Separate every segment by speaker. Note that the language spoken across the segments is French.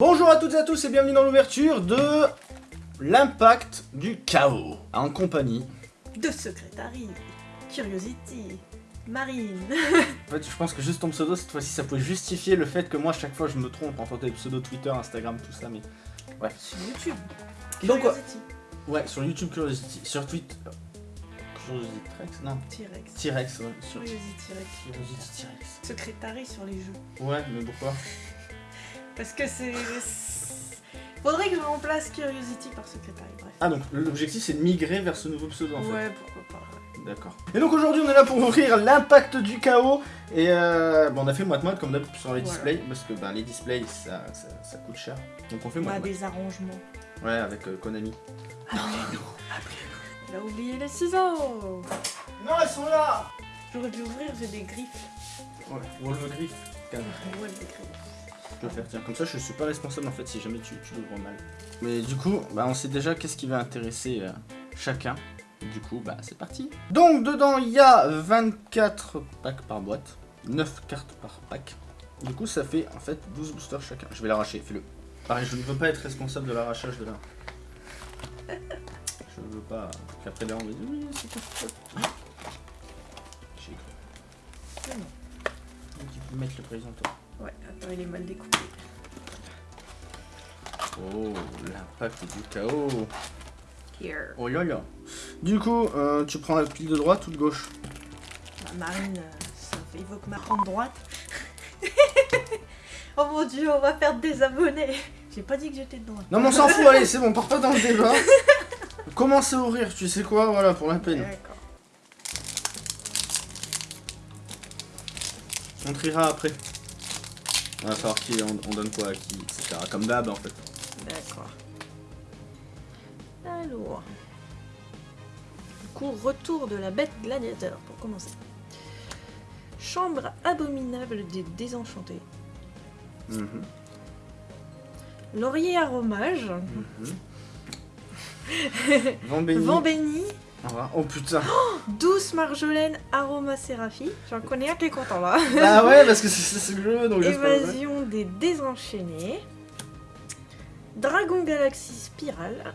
Speaker 1: Bonjour à toutes et à tous et bienvenue dans l'ouverture de l'impact du chaos en compagnie.
Speaker 2: De Secretary, Curiosity, Marine.
Speaker 1: En fait, je pense que juste ton pseudo cette fois-ci ça peut justifier le fait que moi chaque fois je me trompe en fait des pseudo Twitter, Instagram, tout ça, mais ouais.
Speaker 2: Sur YouTube.
Speaker 1: Donc,
Speaker 2: Curiosity.
Speaker 1: Ouais, sur YouTube Curiosity, sur Twitter. Curiosity Rex Non,
Speaker 2: T-Rex.
Speaker 1: T-Rex, ouais. Sur
Speaker 2: Curiosity Rex.
Speaker 1: Curiosity T-Rex.
Speaker 2: Secretary sur les jeux.
Speaker 1: Ouais, mais pourquoi?
Speaker 2: Parce que c'est. Faudrait que je remplace Curiosity par Secretary, bref.
Speaker 1: Ah donc l'objectif c'est de migrer vers ce nouveau pseudo en fait.
Speaker 2: ouais, pourquoi pas. ouais.
Speaker 1: D'accord. Et donc aujourd'hui on est là pour ouvrir l'impact du chaos et euh, bon, on a fait moite-moite comme d'habitude sur les
Speaker 2: Voilà.
Speaker 1: displays parce que bah, les displays ça, ça, ça coûte cher. Donc on fait
Speaker 2: On a
Speaker 1: moite-moite.
Speaker 2: des arrangements.
Speaker 1: Ouais avec euh, Konami.
Speaker 2: Appelez-nous, Il a oublié les ciseaux
Speaker 1: Non ils sont là
Speaker 2: J'aurais pu ouvrir, j'ai des griffes.
Speaker 1: Ouais, Wolf Griff. Calme.
Speaker 2: Griffes.
Speaker 1: Je peux faire tiens comme ça je suis pas responsable en fait si jamais tu, tu l'ouvres mal. Mais du coup bah on sait déjà qu'est-ce qui va intéresser euh, chacun. Du coup bah c'est parti. Donc dedans il y a 24 packs par boîte. 9 cartes par pack. Du coup ça fait en fait 12 boosters chacun. Je vais l'arracher, fais-le. Pareil je ne veux pas être responsable de l'arrachage de la. Je veux pas qu'après là on me dise oui c'est tout. J'ai cru. Donc il faut mettre le présenteur.
Speaker 2: Ouais, attends, il est mal découpé.
Speaker 1: Oh l'impact du chaos.
Speaker 2: Here.
Speaker 1: Oh là là. Du coup, euh, tu prends la pile de droite ou de gauche?
Speaker 2: Bah, Marine, euh, ça fait évoque ma grande droite. oh mon dieu, on va perdre des abonnés. J'ai pas dit que j'étais de droite.
Speaker 1: Non mais on s'en fout, allez, c'est bon, part pas dans le débat. Commence à ouvrir, tu sais quoi, voilà, pour la peine.
Speaker 2: D'accord.
Speaker 1: On triera après. On va savoir qui on, on donne quoi à qui, etc. Comme d'hab en fait.
Speaker 2: D'accord. Alors. Du coup, retour de la bête gladiateur pour commencer. Chambre abominable des désenchantés.
Speaker 1: Mhm,
Speaker 2: Laurier aromage.
Speaker 1: Vent béni.
Speaker 2: Vent béni.
Speaker 1: Revoir. Oh putain.
Speaker 2: Douce marjolaine aromaséraphie. J'en connais un qui est content là.
Speaker 1: ah ouais, parce que c'est c'est ce que je veux, donc.
Speaker 2: Évasion des désenchaînés. Dragon Galaxy Spirale.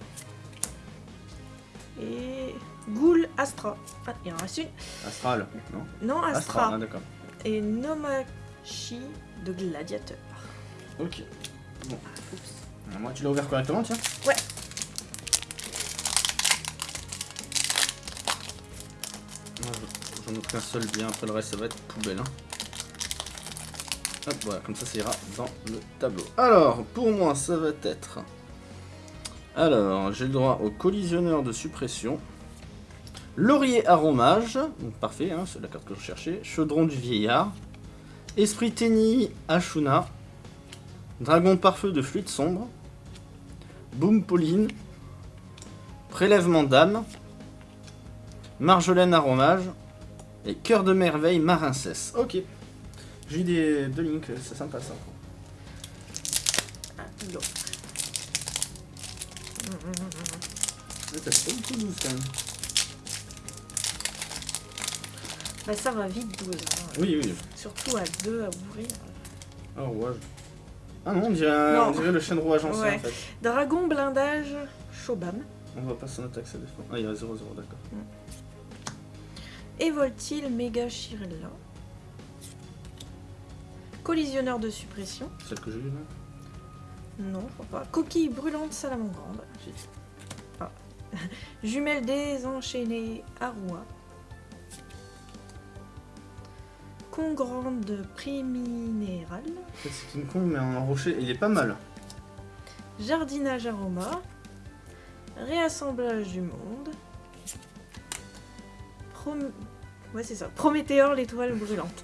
Speaker 2: Et Ghoul Astra. Ah, il en reste une.
Speaker 1: Astral, non
Speaker 2: Non, Astra.
Speaker 1: ah d'accord.
Speaker 2: Et Nomachi de Gladiateur.
Speaker 1: Ok.
Speaker 2: Ah, oups.
Speaker 1: Moi, tu l'as ouvert correctement, tiens
Speaker 2: Ouais.
Speaker 1: J'en ouvre qu'un seul bien, après le reste, ça va être poubelle. Hein. Hop, voilà, comme ça, ça ira dans le tableau. Alors, pour moi, ça va être... Alors, j'ai le droit au collisionneur de suppression. Laurier aromage, donc parfait, hein, c'est la carte que je cherchais. Chaudron du vieillard. Esprit Tenny Ashuna. Dragon pare-feu de fluide sombre. Boom Pauline. Prélèvement d'âme. Marjolaine aromage. Et cœur de merveille marincesse. Ok. J'ai eu des deux links, c'est sympa ça.
Speaker 2: Ah.
Speaker 1: Ouais, t'as pas beaucoup douce quand même.
Speaker 2: Bah, ça va vite 12. hein.
Speaker 1: Oui, oui.
Speaker 2: Surtout à deux à ouvrir.
Speaker 1: Oh, rouage. Ah non, on dirait,
Speaker 2: Non.
Speaker 1: on dirait le chêne rouage ancien
Speaker 2: Ouais.
Speaker 1: en fait.
Speaker 2: Dragon blindage Shobam.
Speaker 1: On va pas s'en attaquer, ça défend. Ah, il y a 0-0, d'accord.
Speaker 2: Et Voltil Mega Chirella. Collisionneur de suppression.
Speaker 1: Celle que j'ai eue là
Speaker 2: Non, je crois pas. Coquille brûlante salamandre. Ah. Jumelle désenchaînée Arua. Congrande
Speaker 1: fait, c'est une con, mais en rocher, il est pas mal.
Speaker 2: Jardinage aroma. Réassemblage du monde. Prom... Ouais, c'est ça. Prométhéor, l'étoile brûlante.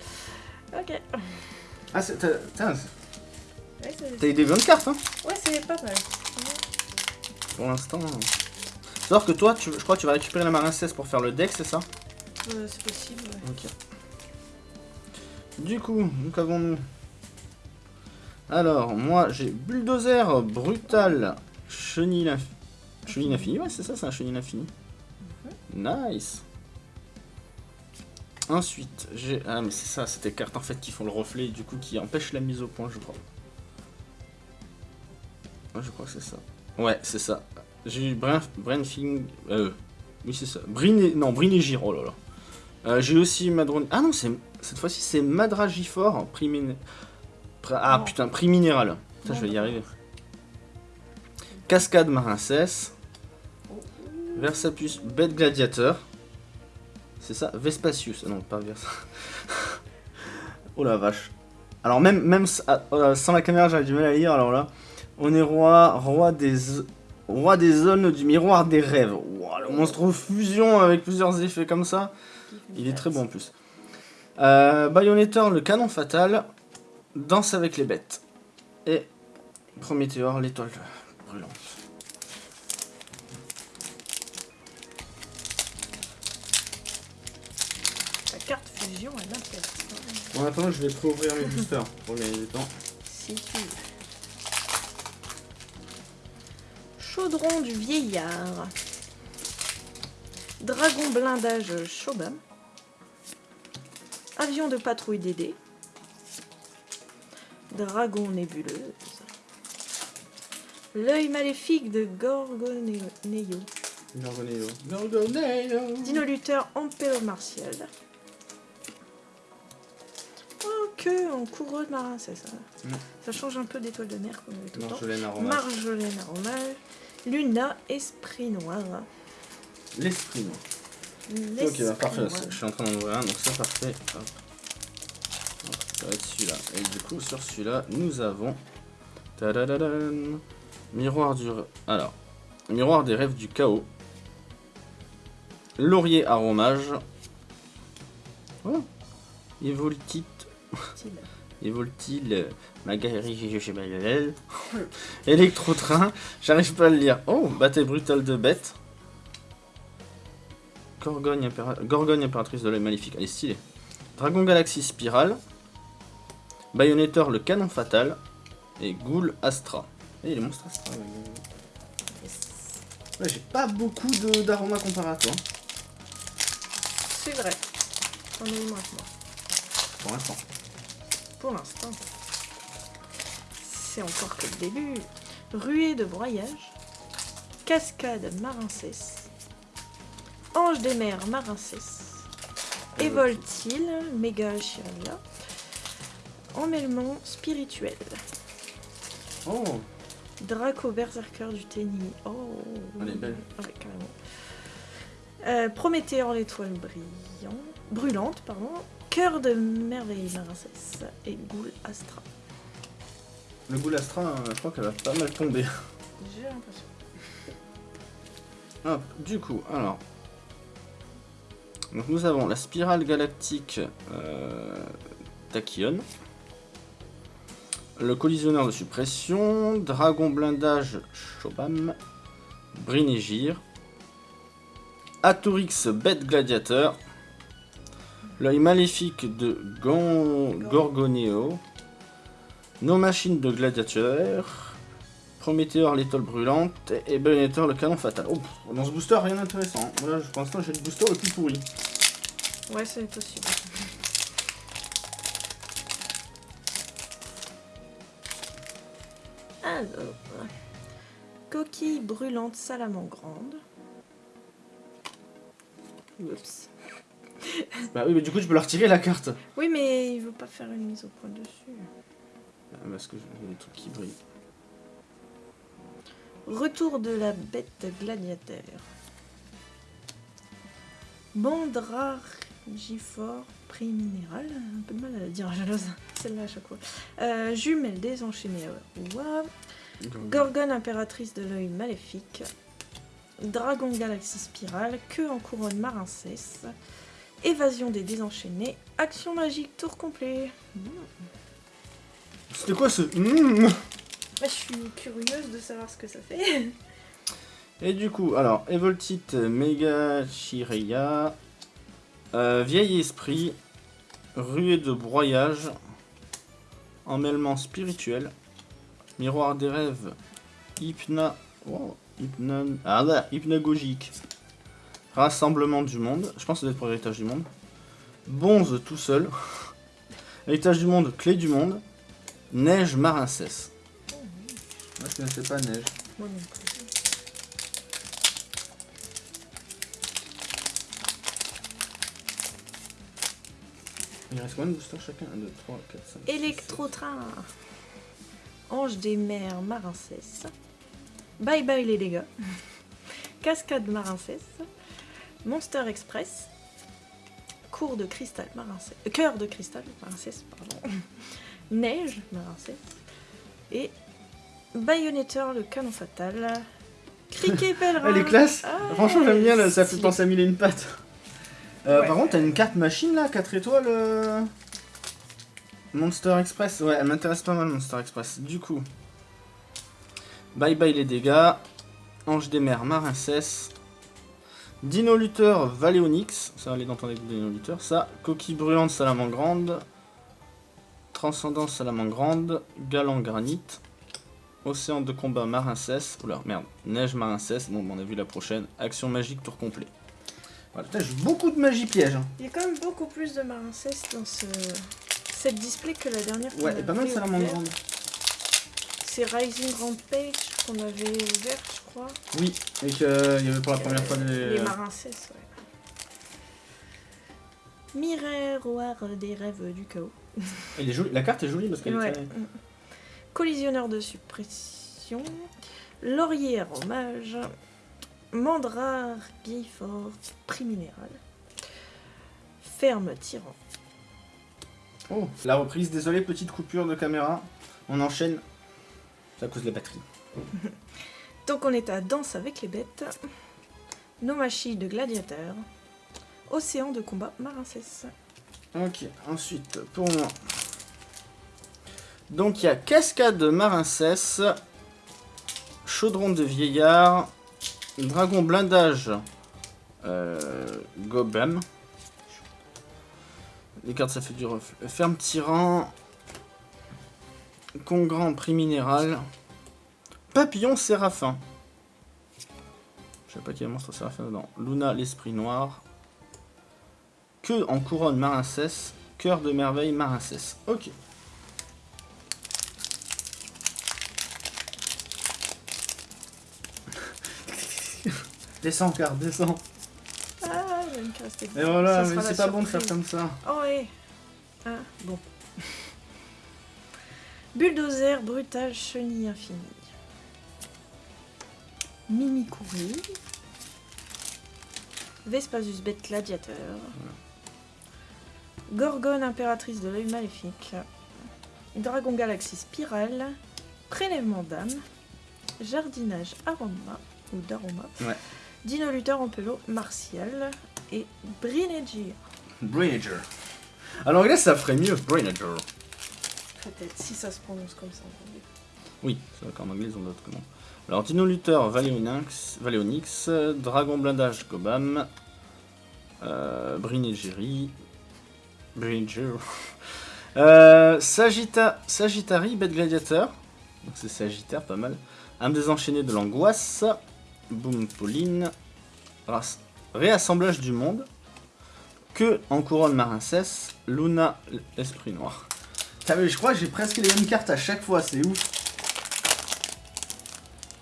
Speaker 2: Ok.
Speaker 1: Ah, c'est. t'as-
Speaker 2: Ouais,
Speaker 1: des bonnes cartes, hein
Speaker 2: ouais, c'est pas mal.
Speaker 1: Pour l'instant. Sauf que toi, tu, je crois que tu vas récupérer la marincesse pour faire le deck, c'est ça
Speaker 2: Euh, c'est possible, ouais.
Speaker 1: Ok. Du coup, nous qu'avons-nous? Alors, moi j'ai bulldozer brutal chenille. Chenille l'infini, ouais, c'est ça, c'est un chenille l'infini. Nice. Ensuite, j'ai. Ah, mais c'est ça, c'est des cartes en fait qui font le reflet et du coup qui empêchent la mise au point, je crois. Ouais, je crois que c'est ça. Ouais, c'est ça. J'ai eu Brain, Brainfing... Euh, oui, c'est ça. Brine... Non, Brinégir, oh là là. Euh, J'ai aussi Madron... Ah non, c'est cette fois-ci, c'est Madragifor, prix min- Ah putain, prix minéral. Putain, je vais y arriver. Cascade Marincès. Versapus, bête gladiateur. C'est ça Vespasius. Ah non, pas Vers. oh la vache. Alors même, même ah, euh, sans la caméra, j'avais du mal à lire. Alors là, on est roi, roi des, roi des zones du miroir des rêves. Ouah, le monstre fusion avec plusieurs effets comme ça. Il est très bon en plus. Euh, le canon fatal. Danse avec les bêtes. Et Prométhéor, l'étoile brûlante. Bon, attends, je vais préouvrir mes boosters pour gagner du temps.
Speaker 2: Si tu veux. Chaudron du vieillard. Dragon blindage Shobam. Avion de patrouille DD. Dragon nébuleuse. L'œil maléfique de Gorgoneo.
Speaker 1: Gorgoneo. Gorgoneo.
Speaker 2: Dino lutteur Ampéo martial. Que en couronne marin, c'est ça.
Speaker 1: Non.
Speaker 2: Ça change un peu d'étoile de mer qu'on avait tout le temps.
Speaker 1: Marjolaine aromate.
Speaker 2: Marjolaine aromale. Luna, esprit noir.
Speaker 1: L'esprit noir. Ok, bah, parfait.
Speaker 2: noir.
Speaker 1: Je suis en train d'en ouvrir un, donc c'est parfait. Hop. Hop, Ça va être celui-là. Et du coup, sur celui-là, nous avons. Tadadadan. Miroir du. Alors. Miroir des rêves du chaos. Laurier aromage. Oh. Evoltite. Magali chez Bayonel. Électro-train. J'arrive pas à le lire. Oh, bataille brutale de bêtes. Gorgogne, impéra- Gorgogne impératrice de l'œil maléfique. Elle est stylée. Dragon Galaxy Spirale. Bayonettor le canon fatal. Et Ghoul Astra. Et les monstres Astra. ouais. J'ai pas beaucoup de- d'aromas comparatoire
Speaker 2: C'est vrai. Moins que moi.
Speaker 1: pour l'instant.
Speaker 2: Pour l'instant. C'est encore que le début. Ruée de broyage. Cascade marincès. Ange des mers marincès. Évoltile, méga chiria. Emmêlement spirituel.
Speaker 1: Oh,
Speaker 2: Draco berserker du tennis. Oh.
Speaker 1: Elle est belle.
Speaker 2: Ouais, carrément. Euh, Prométhéor l'étoile brillant, brûlante, pardon. Cœur de merveille marincès et Ghoul Astra.
Speaker 1: le Ghoul Astra, euh, je crois qu'elle va pas mal tomber.
Speaker 2: J'ai l'impression.
Speaker 1: Hop, du coup, alors. Donc nous avons la spirale galactique euh, Tachyon. Le collisionneur de suppression. Dragon blindage Shobam. Brinégir. Atorix bête gladiateur. L'œil maléfique de Gon- Gorgoneo. Nos machines de gladiateur. Prométhéor l'étoile brûlante et Bayonettor le canon fatal. Oh, dans ce booster, rien d'intéressant. Voilà, pour l'instant, j'ai le booster le plus pourri.
Speaker 2: Ouais, c'est possible. Alors, coquille brûlante salamandre. Oups.
Speaker 1: Bah oui, mais du coup, tu peux la retirer la carte.
Speaker 2: Oui, mais il veut pas faire une mise au point dessus.
Speaker 1: Ah, Parce que j'ai des trucs qui brillent.
Speaker 2: Retour de la bête gladiateur. Bandragifor prix minéral. Un peu de mal à la dire, jalouse. Celle-là à chaque fois. Euh, jumelle désenchaînée. Waouh. Gorgone impératrice de l'œil maléfique. Dragon galaxie spirale. Queue en couronne marincès. Évasion des désenchaînés. Action magique tour complet. Hmm.
Speaker 1: C'était quoi ce Mmh
Speaker 2: Bah, je suis curieuse de savoir ce que ça fait.
Speaker 1: Et du coup, alors, Evoltite Mega Chireya. euh, vieil esprit. Ruée de broyage. Emmêlement spirituel. Miroir des rêves. Hypna. Oh, hypnon... Ah là, hypnagogique. Rassemblement du monde. Je pense que ça doit être pour l'héritage du monde. Bonze tout seul. héritage du monde, clé du monde. Neige marincès. Moi je connaissais pas Neige.
Speaker 2: Moi non plus.
Speaker 1: Il reste combien de boosters chacun? 1, 2, 3, 4, 5.
Speaker 2: Électro-train. Ange des mers Marincès. Bye bye les dégâts. Cascade Marincès. Monster Express. Cours de cristal Marincès. euh, Cœur de cristal Marincès, pardon. Neige Marincès. Et Bayonetteur le canon fatal. Criquet pèlerin.
Speaker 1: Elle est classe
Speaker 2: Ah,
Speaker 1: Franchement j'aime bien, là, ça fait penser à mille et une pattes. Euh,
Speaker 2: Ouais.
Speaker 1: Par contre t'as une carte machine là, 4 étoiles. euh, Monster Express, ouais elle m'intéresse pas mal Monster Express. Du coup, bye bye les dégâts. Ange des mers Marincès. Dino Luther Valéonix, ça aller dans ton deck de Dino Luther, ça. Coquille brûlante Salamandre grande. Transcendance Salamandre grande. Galant granit. Océan de combat Marincès. Oula, merde. Neige Marincès. Bon, on a vu la prochaine. Action magique tour complet. Voilà, putain, j'ai beaucoup de magie piège. hein.
Speaker 2: Il y a quand même beaucoup plus de Marincès dans ce... cette display que la dernière
Speaker 1: Ouais, et pas mal Salamandre
Speaker 2: ouverte.
Speaker 1: grande.
Speaker 2: C'est Rising Rampage qu'on avait ouvert, je crois.
Speaker 1: Oui, et qu'il y avait pour la première fois des.
Speaker 2: Les Marincès, ouais. Miroir des rêves du chaos.
Speaker 1: Elle est jolie. La carte est jolie parce qu'elle
Speaker 2: Ouais.
Speaker 1: est.
Speaker 2: Collisionneur de suppression. Laurier hommage. Mandrare Guillefort, prix minéral. Ferme tyran.
Speaker 1: Oh, la reprise. Désolé, petite coupure de caméra. On enchaîne. C'est à cause de la batterie.
Speaker 2: Donc on est à Danse avec les bêtes. Nomachi de gladiateur. Océan de combat Marincès.
Speaker 1: Ok, ensuite, pour moi. Donc il y a Cascade Marincès, Chaudron de Vieillard, Dragon Blindage euh, Gobam. Les cartes ça fait du ref. Ferme Tyran, Congrand Prix Minéral, Papillon Séraphin. Je sais pas qui est le monstre Séraphin dedans. Luna l'Esprit Noir. Que en couronne Marincès, cœur de merveille Marincès. Ok. descends, car descends.
Speaker 2: Ah, il y a une carte
Speaker 1: Et voilà,
Speaker 2: Ça
Speaker 1: mais c'est pas bon de faire comme ça.
Speaker 2: Oh ouais. Ah, bon. Bulldozer, brutal, chenille infinie. Mimikuri. Vespasus, bête gladiateur. Gorgone, impératrice de l'œil maléfique. Dragon Galaxy Spirale. Prélèvement d'âme. Jardinage aroma. Ou d'aroma.
Speaker 1: Ouais.
Speaker 2: Dino Luther en pelo martial. Et Brinegier.
Speaker 1: Brainager. Alors là, ça ferait mieux, Brainager.
Speaker 2: Peut-être, si ça se prononce comme ça. en anglais.
Speaker 1: Oui, c'est vrai qu'en anglais, ils ont d'autres commandes. Alors, Dino Luther, Valéonix, Valéonix Dragon Blindage, Gobam, euh, Brinegeri, Bringer, euh, Sagitta, Sagittari, Bête Gladiateur, c'est Sagittaire, pas mal, Âme désenchaînée de l'angoisse, Boom Pauline, Réassemblage du monde, Que en couronne Marincès, Luna, l'Esprit Noir. Je crois que j'ai presque les mêmes cartes à chaque fois, c'est ouf.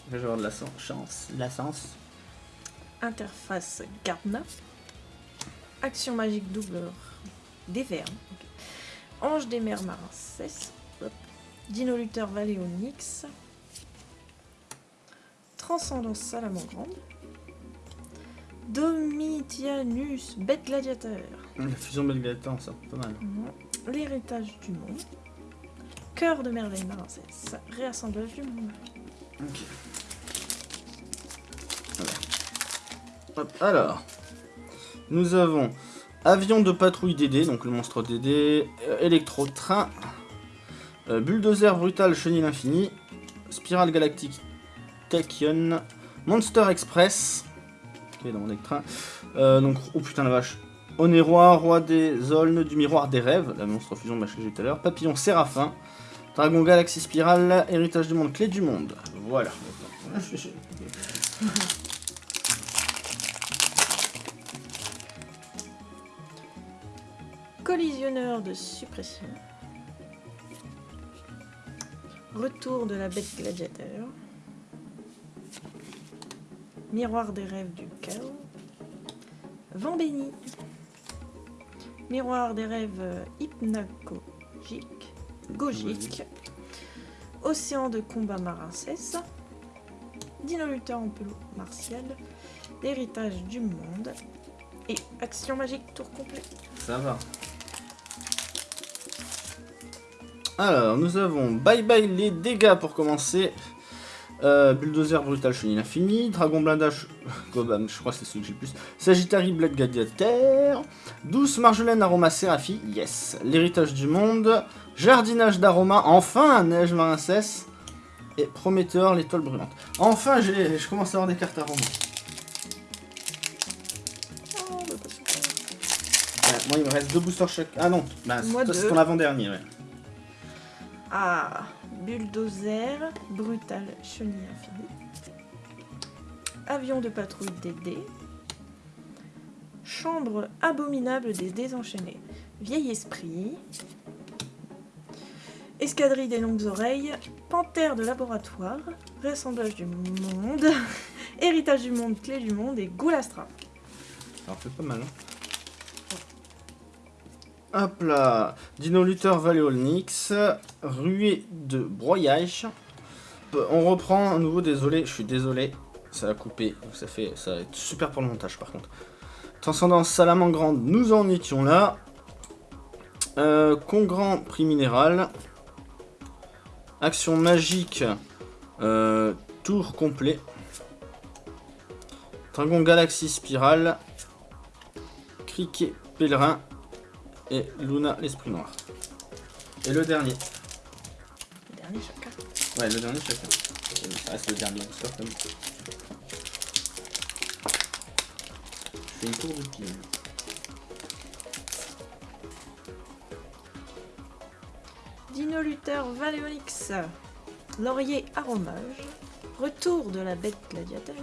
Speaker 1: Je vais avoir de la chance, la sens.
Speaker 2: Interface Gardna. Action magique double des verts. ok. Ange des mers marins. Dino Luther Valéonix. Transcendance Salamandre grande. Domitianus Bête Gladiateur.
Speaker 1: La fusion Belgator, ça, pas mal.
Speaker 2: L'héritage du monde. Cœur de merveille marincesse. Réassemblage du monde.
Speaker 1: Ok. Alors, nous avons avion de patrouille DD, donc le monstre DD, euh, électro-train, euh, bulldozer brutal chenille infini, spirale galactique Tachyon, Monster Express, qui est dans mon deck train, euh, donc, oh putain la vache, Onérois, roi des aulnes, du miroir des rêves, la monstre fusion machin que j'ai tout à l'heure, papillon séraphin, Dragon Galaxy Spirale, Héritage du Monde, Clé du Monde. Voilà.
Speaker 2: Collisionneur de suppression. Retour de la bête gladiateur. Miroir des rêves du chaos. Vent béni. Miroir des rêves hypnagogiques. Gogique. Océan de combat marin cesse. Dinoluteur en pelot martial. L'héritage du monde. Et action magique tour complet.
Speaker 1: Ça va. Alors, nous avons Bye Bye les dégâts pour commencer. Euh, Bulldozer Brutal Chenille Infini, Dragon Blindage, Gobam, je crois que c'est celui que j'ai le plus. Sagittari Blade Gladiateur, Douce Marjolaine Aroma Séraphi, yes. L'héritage du monde, Jardinage d'aroma, enfin Neige Marincesse, et Prometteur, l'étoile brûlante. Enfin, je commence à avoir des cartes aroma.
Speaker 2: Oh, bah,
Speaker 1: moi, il me reste deux boosters chaque. Ah non, bah, c'est ton avant-dernier, ouais.
Speaker 2: Ah, bulldozer, brutal, chenille infinie. Avion de patrouille DD. Chambre abominable des désenchaînés. Vieil esprit. Escadrille des longues oreilles. Panthère de laboratoire. Rassemblage du monde. Héritage du monde, clé du monde et Goulastra.
Speaker 1: Ça en pas mal, hein. Hop là Dino Luther Valéolnix, ruée de broyage. On reprend à nouveau, désolé, je suis désolé, ça a coupé, ça fait, ça va être super pour le montage par contre. Transcendance Salamangrande, nous en étions là. Euh, Congrand prix minéral. Action magique, euh, tour complet. Dragon Galaxy Spirale. Criquet Pèlerin. Et Luna l'Esprit Noir. Et le dernier.
Speaker 2: Le dernier chacun.
Speaker 1: Ouais, le dernier chacun. Ça reste le dernier même. Je fais une tour de pile.
Speaker 2: Dino Luther Valéonix, Laurier Aromage, Retour de la bête gladiateur,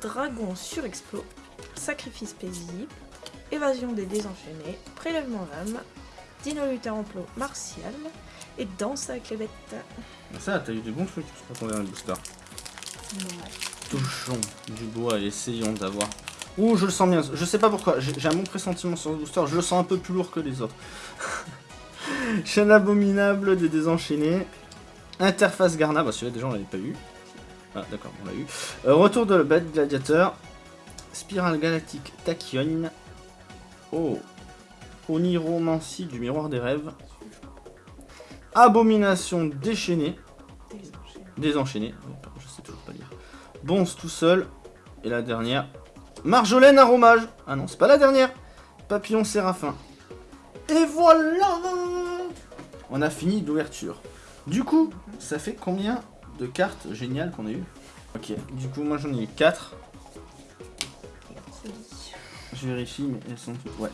Speaker 2: Dragon surexplo, Sacrifice paisible, Évasion des désenchaînés, Prélèvement d'âme, Dino Luther Emploi martial et Danse avec les bêtes.
Speaker 1: Ça, t'as eu des bons trucs sur ton dernier booster. Touchons du bois et essayons d'avoir. Ouh, je le sens bien. Je sais pas pourquoi. J'ai j'ai un bon pressentiment sur ce booster. Je le sens un peu plus lourd que les autres. Chaîne abominable des désenchaînés. Interface Garna. Bah, celui-là, déjà, on l'avait pas eu. Ah, d'accord, on l'a eu. Euh, retour de la bête gladiateur. Spirale galactique Tachyon. Oh. Oniromancie du miroir des rêves. Abomination déchaînée.
Speaker 2: Désenchaînés.
Speaker 1: Désenchaîné, je. Bonze tout seul. Et la dernière. Marjolaine aromage. Ah non, c'est pas la dernière. Papillon séraphin. Et voilà On a fini l'ouverture. Du coup, ça fait combien de cartes géniales qu'on a eu Ok, du coup, moi j'en ai eu 4. Je vérifie, mais elles sont toutes. Ouais.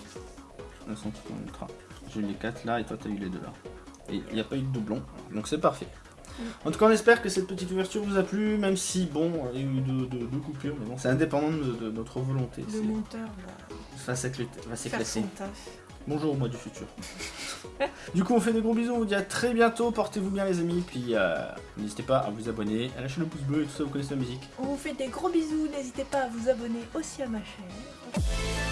Speaker 1: Elles sont toutes en ultra. J'ai eu les 4 là et toi t'as eu les 2 là. Et il n'y a pas eu de doublon, donc c'est parfait. En tout cas, on espère que cette petite ouverture vous a plu, même si, bon, il y a eu deux, deux- deux coupures, mais bon, c'est indépendant de, de notre volonté.
Speaker 2: Le monteur va
Speaker 1: va s'éclater. Bonjour, moi du futur. du coup, on fait des gros bisous, on vous dit à très bientôt, portez-vous bien les amis, puis euh, n'hésitez pas à vous abonner, à lâcher le pouce bleu et tout ça, vous connaissez la musique.
Speaker 2: On vous fait des gros bisous, n'hésitez pas à vous abonner aussi à ma chaîne. Yeah.